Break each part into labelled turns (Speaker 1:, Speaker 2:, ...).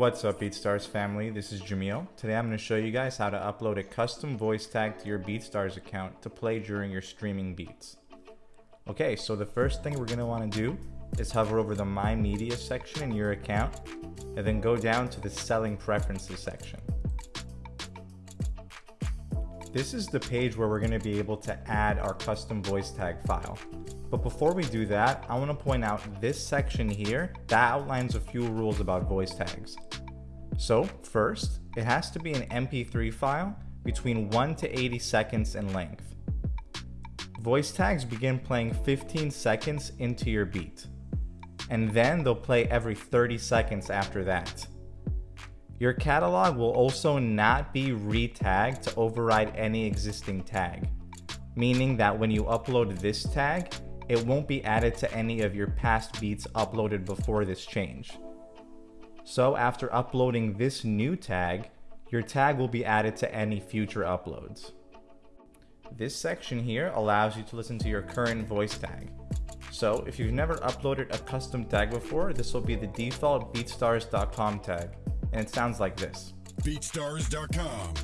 Speaker 1: What's up BeatStars family, this is Jamil. Today I'm going to show you guys how to upload a custom voice tag to your BeatStars account to play during your streaming beats. Okay, so the first thing we're going to want to do is hover over the My Media section in your account and then go down to the Selling Preferences section. This is the page where we're going to be able to add our custom voice tag file. But before we do that, I want to point out this section here that outlines a few rules about voice tags. So first, it has to be an MP3 file between 1 to 80 seconds in length. Voice tags begin playing 15 seconds into your beat, and then they'll play every 30 seconds after that. Your catalog will also not be re-tagged to override any existing tag, meaning that when you upload this tag, it won't be added to any of your past beats uploaded before this change. So after uploading this new tag, your tag will be added to any future uploads. This section here allows you to listen to your current voice tag. So if you've never uploaded a custom tag before, this will be the default beatstars.com tag, and it sounds like this.
Speaker 2: beatstars.com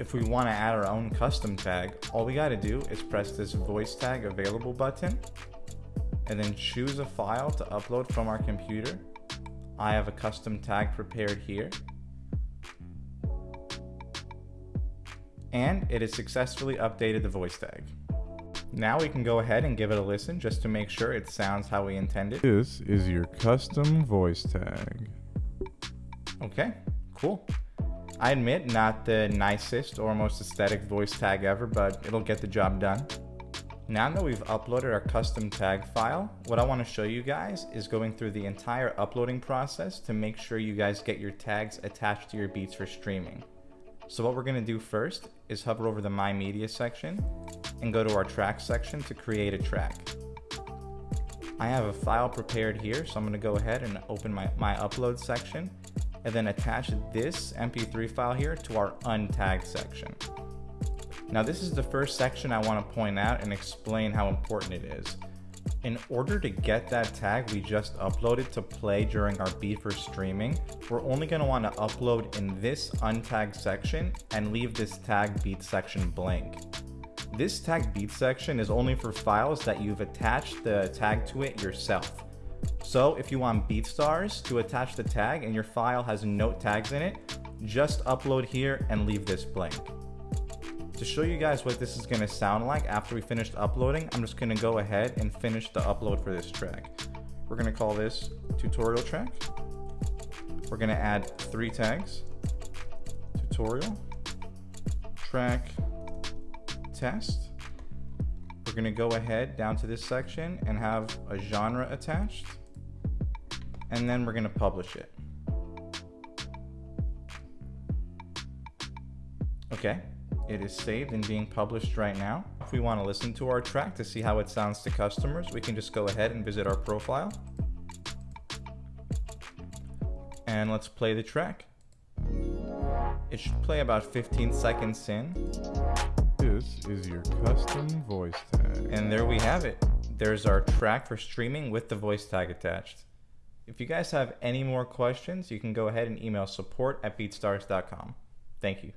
Speaker 1: if we want to add our own custom tag, all we got to do is press this voice tag available button and then choose a file to upload from our computer. I have a custom tag prepared here. And it has successfully updated the voice tag. Now we can go ahead and give it a listen just to make sure it sounds how we intended.
Speaker 3: This is your custom voice tag.
Speaker 1: Okay, cool. I admit, not the nicest or most aesthetic voice tag ever, but it'll get the job done. Now that we've uploaded our custom tag file, what I want to show you guys is going through the entire uploading process to make sure you guys get your tags attached to your beats for streaming. So what we're to do first is hover over the My Media section and go to our track section to create a track. I have a file prepared here, so I'm to go ahead and open my, my upload section and then attach this mp3 file here to our untagged section. Now this is the first section I want to point out and explain how important it is. In order to get that tag we just uploaded to play during our beat for streaming, we're only going to want to upload in this untagged section and leave this tag beat section blank. This tag beat section is only for files that you've attached the tag to it yourself. So if you want BeatStars to attach the tag and your file has no tags in it, just upload here and leave this blank. To show you guys what this is going to sound like after we finished uploading, I'm just going to go ahead and finish the upload for this track. We're going to call this tutorial track. We're going to add three tags. Tutorial, track, test. We're going to go ahead down to this section and have a genre attached and then we're going to publish it. Okay, it is saved and being published right now. If we want to listen to our track to see how it sounds to customers, we can just go ahead and visit our profile. And let's play the track. It should play about 15 seconds in.
Speaker 3: This is your custom voice tag.
Speaker 1: And there we have it. There's our track for streaming with the voice tag attached. If you guys have any more questions, you can go ahead and email support at beatstars.com. Thank you.